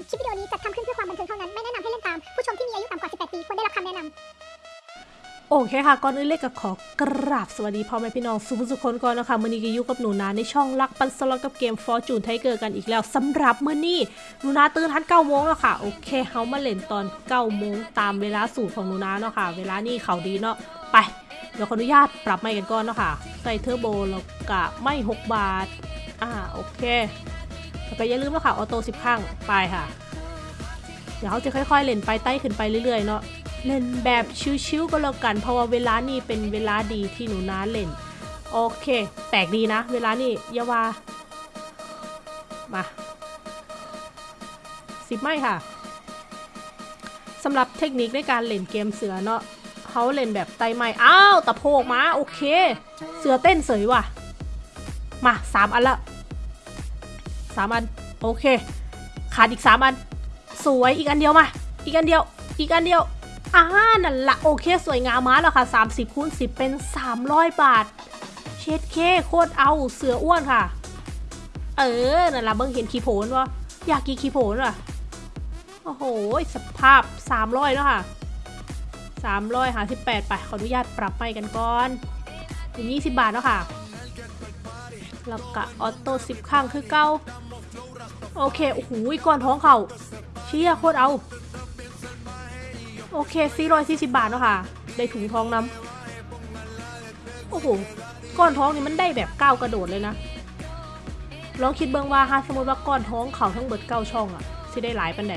คลิปวิดีโอนี้จัดทำขึ้นเพื่อความบันเทิงเท่านั้น ไม่แนะนำให้เล่นตาม ผู้ชมที่มีอายุต่ำกว่า 18 ปีควรได้รับคำแนะนำโอเคค่ะ ก่อนอื่นเลยก็ขอกราบสวัสดีพ่อแม่พี่น้องสุผู้สุคนก่อนนะคะมื่อนี้ก็อยู่กับหนูนาในช่องรักปันสล็อตกับเกม Fortune Tiger กันอีกแล้วสำหรับมื่อนี้หนูนาตื่นทัน9โมงแล้วค่ะ โอเคเฮามาเล่นตอน9โมงตามเวลาสูตรของหนูนาเนาะค่ะ เวลานี่เขาดีเนาะ ไป เดี๋ยวขออนุญาตปรับไม้กันก่อนเนาะค่ะ ใส่เทอร์โบแล้วก็ไม้6บาท อ่า โอเค แล้วก็อย่าลืมนะค่ะออโต้10ข้างไปค่ะ เดี๋ยวเขาจะค่อยๆ เล่นไปไต่ขึ้นไปเรื่อยๆเนาะเล่นแบบชิวๆก็แล้วกัน เพราะว่าเวลานี่เป็นเวลาดีที่หนูน้าเล่น โอเค แปลกดีนะ เวลานี่ยาวามาสิบไม่ค่ะสำหรับเทคนิคในการเล่นเกมเสือเนาะเขาเล่นแบบไตไม้อ้าวตะโพกมา โอเค เสือเต้นเสยว่ะ มาสามอันละ สามอันโอเค ขาดอีกสามอัน สวยอีกอันเดียวมา อีกอันเดียว อีกอันเดียวอ่านั่นละโอเค สวยงามมาแล้วค่ะ 30คูณ10 เป็น 300 บาท เช็ดเคโคตรเอาเสืออ้วนค่ะ เออ นั่นละเบิ่งเห็นขี้โผนวะอยากกินขี้โผนว่ะ โอ้โห สภาพ 300แล้วค่ะ300หา18ไปขออนุญาตปรับไปกันก่อนเป็น20 บาทแล้วค่ะ แล้วก็ออโต้10ข้างคือเก้าโอเค โอ้โหก้อนท้องเขาเชี่ยโคตรเอา โอเค440บาทเนาะค่ะ ได้ถุงท้องน้ำโอ้โหก้อนท้องนี่มันได้แบบก้าวกระโดดเลยนะ ลองคิดเบิ่งว่าฮะสมมติว่าก้อนท้องเขาทั้งเบิดเก้าช่องอะสิได้หลายปันไหน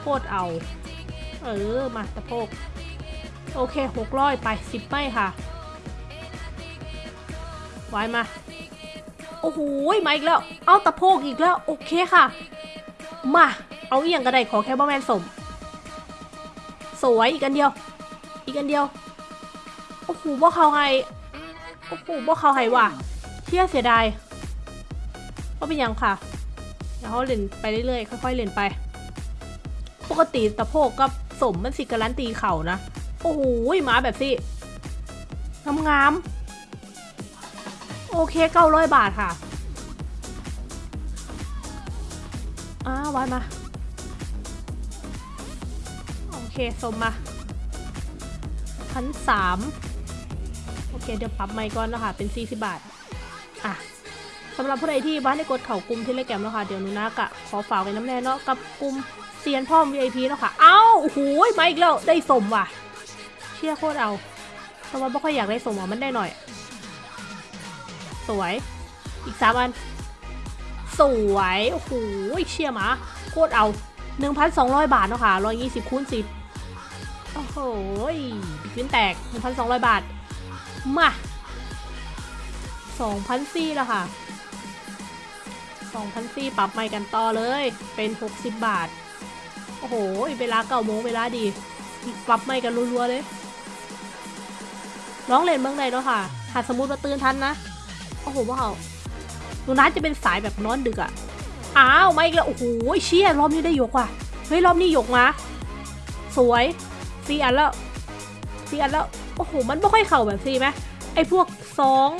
โคตรเอา เออ มาตะโพก โอเคหกร้อยไปสิบไม่ค่ะ ไว้มา โอ้โหมาอีกแล้ว เอาตะโพกอีกแล้ว โอเคค่ะ มา เอาอีย่างก็ไดขอแค่บ่แมนสม สวยอีกอันเดียว อีกอันเดียว โอ้โหบ่เขาให้โอ้โหบ่เขาให้ว่ะเที่ยเสียดายก็เป็นยังค่ะเดี๋ยวเขาเล่นไปเรื่อยๆ ค่อยๆเล่นไป ปกติตะโพกกับสมมันสิการันตีเข่านะ โอ้โหมาแบบสิงามๆ โอเคเก้าร้อยบาทค่ะอ้าวไว้มา โอเคสมมาพันสามโอเคเดี๋ยวปรับไมค์ก่อนแล้วค่ะ เป็น 40 บาท อะสำหรับผู้ใดที่บ้านได้กดเข่ากลุ่มที่เล่แกมแล้วค่ะ เดี๋ยวนูนากะขอฝากไว้น้ำแน่เนาะกับกลุ่มเซียนพ่อม VIP แล้วค่ะ เอ้าโอ้โหมาอีกแล้ว ได้สมว่ะ เชี่ยโคตรเอาแต่ว่าไม่ค่อยอยากได้สมอะมันได้หน่อย สวย อีกสามอัน สวย โอ้โหเชี่ยมาโคตรเอา1,200บาทเนาะค่ะ120คูณ10โอ้โหบิกวินแตก1,200บาท มา2,004แล้วค่ะ2,004ปรับใหม่กันต่อเลย เป็น60บาท โอ้โห เวลาเก้าโมงเวลาดี ปรับใหม่กันรัวๆเลยร้องเล่นเมืองใดเนาะค่ะหากสมมติว่าตื่นทันนะ โอ้โหว่าเขาหนูนัทจะเป็นสายแบบนอนดึกอะอ้าวมาอีกแล้ว โอ้โหเชี่ยรอบนี้ได้ยกว่ะ เฮ้ยรอบนี้ยกมา สวยสี่อันแล้วสี่อันแล้ว โอ้โห มันไม่ค่อยเข่าแบบสี่ไหมไอ้พวกสอง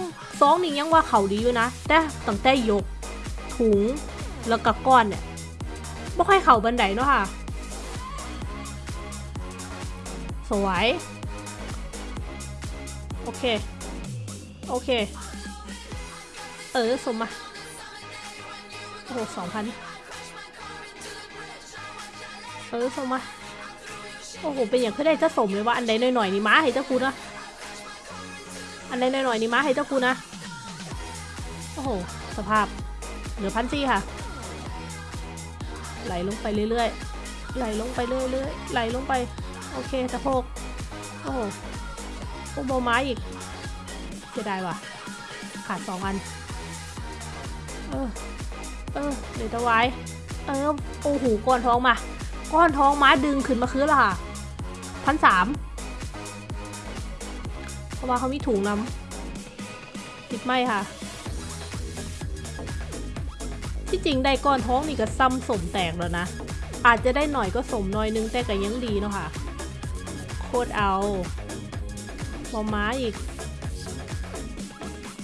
สองนี่ยังว่าเข่าดีอยู่นะ แต่ตั้งแต่ยก ถุง แล้วก็ก้อนเนี่ยไม่ค่อยเข่าบันไดเนาะค่ะ สวย โอเค โอเค เออสมมาโอ้โหสองพันเออส่งมาโอ้โหเป็นอย่างคือได้จะสมเลยว่าอันใดหน่อยๆนี่ม้าให้เจ้าคุณนะอันใดหน่อยๆนี่ม้าให้เจ้าคุณนะโอ้โหสภาพเหลือพันซี่ค่ะ ไหลลงไปเรื่อยๆไหลลงไปเรื่อยๆไหลลงไปโอเคตะโพกโอ้โหโอ้โบไม้อีกเสียดายว่ะขาดสองอัน เออเดี๋ยวจะไว้เออโอ้โหก้อนทองมา ก้อนทองม้าดึงขึ้นมาคืนและค่ะพันสามเพราะว่าเขามีถุงน้ำติดไหมค่ะ ที่จริงได้ก้อนท้องนี่ก็ซ้ำสมแตกแล้วนะ อาจจะได้หน่อยก็สมหน่อยนึงแต่ก็ยังดีเนาะค่ะ โคตรเอาบอม้าอีก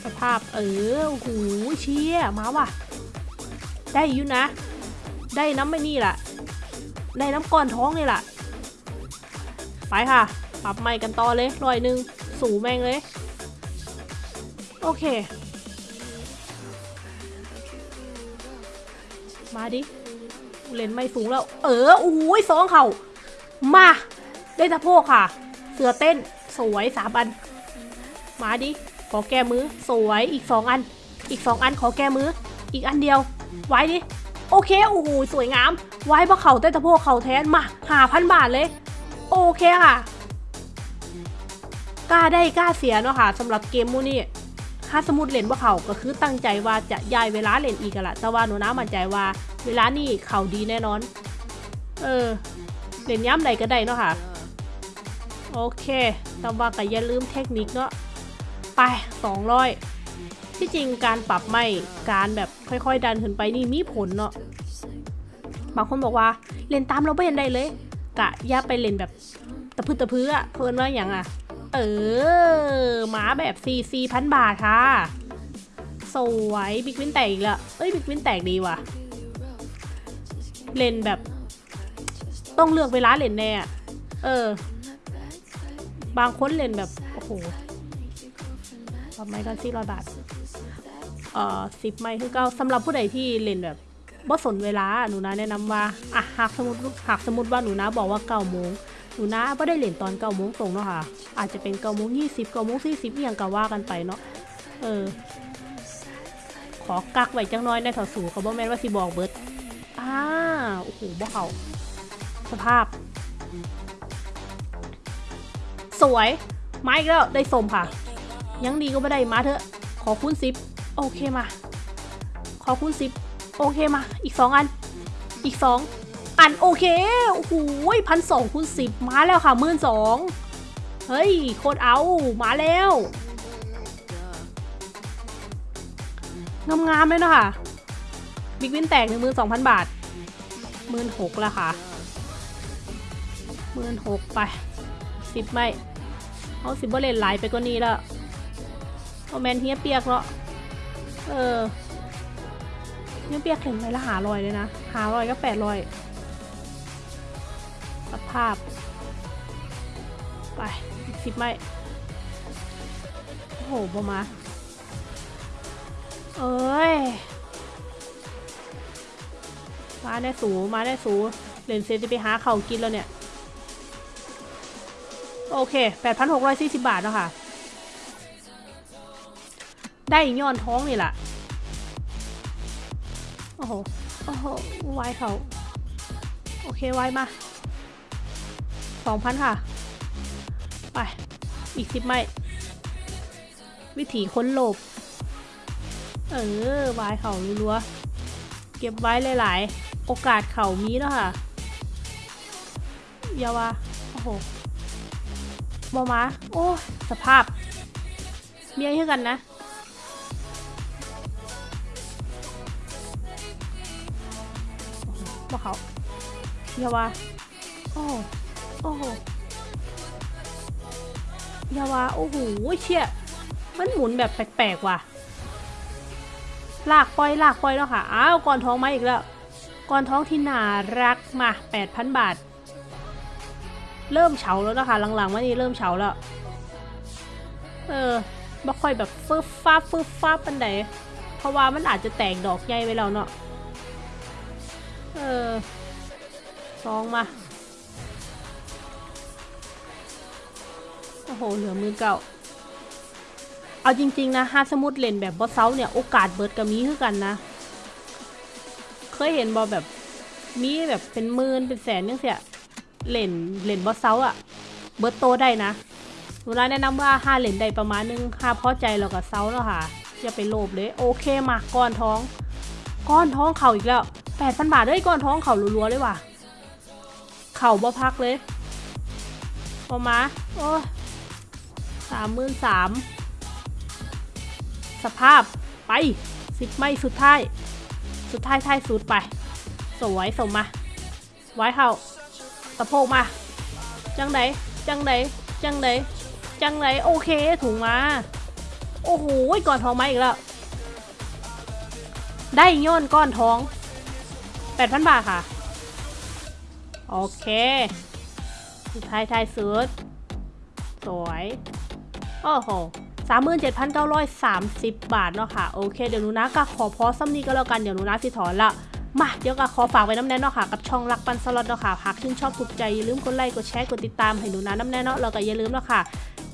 สภาพเออโอ้โหเชี่ยมาว่ะ ได้อยู่นะ ได้น้ำไม่นี่ล่ะ ได้น้ำก้อนท้องนี่ล่ะ ไปค่ะ ปรับใหม่กันต่อเลยร้อยหนึ่งสูแม่งเลย โอเค มาดิ เลนไม่สูงแล้ว เออโอ้ยสองเข่ามา ได้ตะโพกค่ะ เสือเต้น สวยสามอัน มาดิ ขอแก้มือ สวยอีกสองอัน อีกสองอันขอแก้มือ อีกอันเดียว ไว้ดิ โอเค โอ้โห สวยงาม ไว้เพราะเขาเต้นตะโพกเขาแทน มาหาพันบาทเลย โอเคค่ะ กล้าได้กล้าเสียเนาะค่ะสำหรับเกมมูนี่ถ้าสมมติเล่นว่าเขาก็คือตั้งใจว่าจะย้ายเวลาเล่นอีกละแต่ว่าหนูน้ามั่นใจว่า เวลานี่เขาดีแน่นอน เออ เล่นย้ำใดก็ได้เนาะค่ะ โอเค แต่ว่าก็อย่าลืมเทคนิคเนาะ ไป200 ที่จริงการปรับไม่การแบบค่อยๆ ดันขึ้นไปนี่มีผลเนาะบางคนบอกว่าเล่นตามเราไม่เห็นได้เลยกะย่าไปเล่นแบบตะพื้ตะพื้อะเพิ่นว่าอย่างอะเออหมาแบบซีซีพันบาทค่ะ สวย big win แตกอีกแล้วเอ้ย big win แตกดีว่ะ เล่นแบบ ต้องเลือกเวลาเล่นแน่เออ บางคนเล่นแบบ โอ้โห ทำไมกันสี่ร้อยบาทเอ่อสิบไม้คือเก่าสำหรับผู้ใดที่เล่นแบบบ่สนเวลาหนูนาแนะนำว่าอะหากสมมติหากสมมติว่าหนูนะบอกว่าเก้าโมงหนูนะไม่ได้เล่นตอนเก้าโมงตรงเนาะค่ะ อาจจะเป็นเก้าโมงยี่สิบเก้าโมงสี่สิบอย่างก็ว่ากันไปเนาะเออ ขอกักไว้จังน้อยในแถวสูงเขาบอกแม่นว่าสิบอกเบิร์ดอ่าโอ้โหบ่เขาสภาพ สวยไม้กแล้วได้สมค่ะ ยังดีก็ไม่ได้มาเถอะ ขอคูณสิบโอเคมา ขอคูณสิบโอเคมา อีกสองอัน อีกสองอันโอเคโอ้โหพันสองคูณสิบมาแล้วค่ะหมื่นสองเฮ้ยโคตรเอามาแล้วงามๆเลยเนะค่ะบิ๊กวินแตกหนึ่งหมื่นสองพันบาทหมื่นหกแล้วค่ะหมื่นหกไปสิบไม่ เอาสิบเบเลนไหลไปกว่านี้แล้ว เอแมนเฮียเปียกเนาะเออเฮียเปียกเห็นไหมละหาลอยเลยนะ หาลอยก็แปดลอยสภาพ ไปสิบไม่โอ้โหบอมาเอ้ย มาได้สูมาได้สูเลนเซนจะไปหาเข่ากินแล้วเนี่ย โอเค 8,640 บาทแล้วค่ะ ได้ย้อนท้องนี่แหละโอ้โห โอ้โหไวเขา โอเคไวมา2,000ค่ะ ไป อีกสิบไม่ วิถีค้นโลบ เออวายเขารัวเก็บไว้หลาย ๆ โอกาสเขามีแล้วค่ะอย่าวาโอ้โหบอมา โอ้ สภาพ เมียให้กันนะ บอเขาอย่าว่า โอ้โอ้โหอย่าว่า โอ้โหเชี่ยมันหมุนแบบแปลกๆว่ะลากปล่อยลากปล่อยแล้วค่ะ อ้าวก่อนท้องมาอีกแล้ว ก่อนท้องที่น่ารักมา 8,000 บาท เริ่มเฉาแล้วนะคะ หลังๆว่านี่เริ่มเฉาแล้ว เออบ่ค่อยแบบฟึบฟ้าฟึบฟ้าปันใดเพราะว่ามันอาจจะแตกดอกใหญ่ไปแล้วเนาะ เออซองมา โอ้โห เหลือมือเก่า เอาจริง ๆ นะฮาสมุดเล่นแบบบอสเซาเนี่ย โอกาสเบิร์ดกับมีคือกันนะ เคยเห็นบอแบบมีแบบเป็นหมื่นเป็นแสนยังเสียเล่นเล่นบอสเซาอะเบิร์ดโตได้นะหนูร้านแนะนำว่าห้าเล่นได้ประมาณนึงห้าพอใจเรากับเซาแล้วค่ะ อย่าไปโลภเลย โอเคมาก้อนท้อง ก้อนท้องเข่าอีกแล้ว แปดพันบาทเลยก้อนท้องเข่ารัวๆเลยว่ะ เข่าบ่พักเลยพอมา โอ้สามหมื่นสามสภาพไปสิบไม่สุดท้าย สุดท้ายท้ายสุดไป สวยสมมา ไว้เข้าตะโพกมา จังไดจังไดจังไดจังไดโอเคถุงมา โอ้โหก้อนทองมาอีกแล้ว ได้ย้อนก้อนทอง 8,000 บาทค่ะ โอเคไทยไทยสุด สวย โอ้โหสามหมื่นเจ็ดพันเก้าร้อยสามสิบบาทเนาะค่ะ โอเค เดี๋ยวหนูนะก็ขอพอซ้ำนี้ก็แล้วกัน เดี๋ยวหนูนะสิถอนละมาเดี๋ยวก็ขอฝากไว้น้ำแน่เนาะค่ะ กับช่องรักปันสล็อตเนาะค่ะหากชื่นชอบถูกใจ อย่าลืมกดไลค์กดแชร์กดติดตามให้หนูนะน้ำแน่เนาะแล้วก็อย่าลืมเนาะค่ะ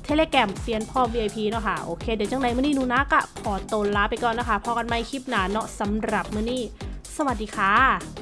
เทเลแกรมเซียนพ่อ VIP เนาะค่ะ โอเค เดี๋ยวจังไหนมื้อนี้หนูนะก็ขอตัวลาไปก่อนนะคะพอกันใหม่คลิปหน้าเนาะสำหรับมื้อนี้ สวัสดีค่ะ